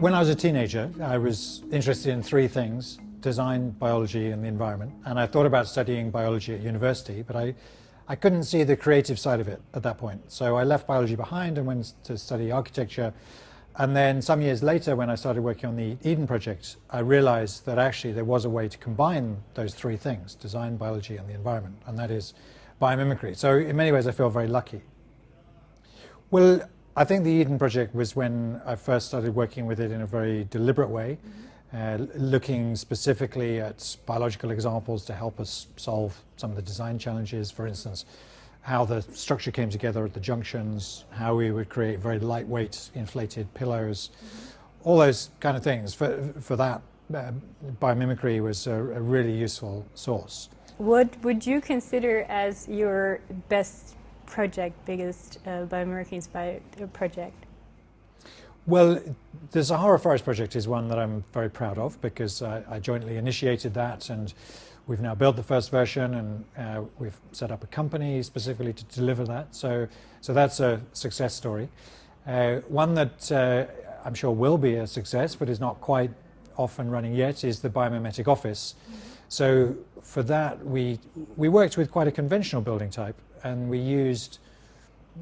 When I was a teenager, I was interested in three things, design, biology and the environment. And I thought about studying biology at university, but I, I couldn't see the creative side of it at that point. So I left biology behind and went to study architecture. And then some years later, when I started working on the Eden project, I realized that actually there was a way to combine those three things, design, biology and the environment, and that is biomimicry. So in many ways, I feel very lucky. Well, I think the Eden project was when I first started working with it in a very deliberate way, mm -hmm. uh, looking specifically at biological examples to help us solve some of the design challenges. For instance, how the structure came together at the junctions, how we would create very lightweight inflated pillows, mm -hmm. all those kind of things. For, for that, uh, biomimicry was a, a really useful source. What would you consider as your best project, biggest uh, inspired uh, project? Well, the Sahara Forest Project is one that I'm very proud of because I, I jointly initiated that and we've now built the first version and uh, we've set up a company specifically to deliver that. So, so that's a success story. Uh, one that uh, I'm sure will be a success but is not quite off and running yet is the Biomimetic Office. Mm -hmm. So for that we, we worked with quite a conventional building type and we used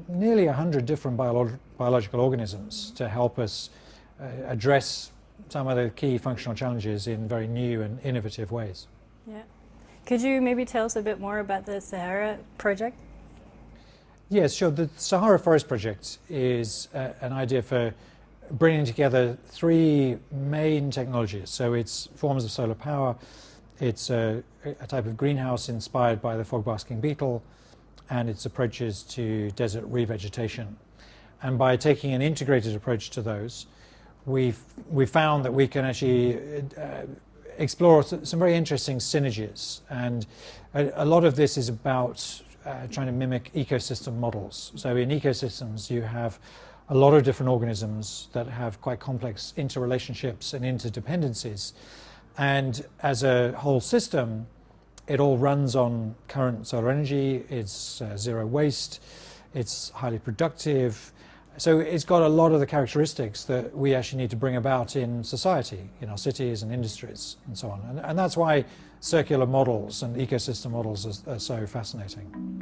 nearly 100 different biolo biological organisms to help us uh, address some of the key functional challenges in very new and innovative ways. Yeah. Could you maybe tell us a bit more about the Sahara project? Yes, sure. The Sahara Forest Project is uh, an idea for bringing together three main technologies. So it's forms of solar power, it's a, a type of greenhouse inspired by the fog basking beetle, and its approaches to desert revegetation. And by taking an integrated approach to those, we've, we found that we can actually uh, explore some very interesting synergies. And a, a lot of this is about uh, trying to mimic ecosystem models. So in ecosystems, you have a lot of different organisms that have quite complex interrelationships and interdependencies. And as a whole system, it all runs on current solar energy, it's uh, zero waste, it's highly productive. So it's got a lot of the characteristics that we actually need to bring about in society, in our cities and industries and so on. And, and that's why circular models and ecosystem models are, are so fascinating.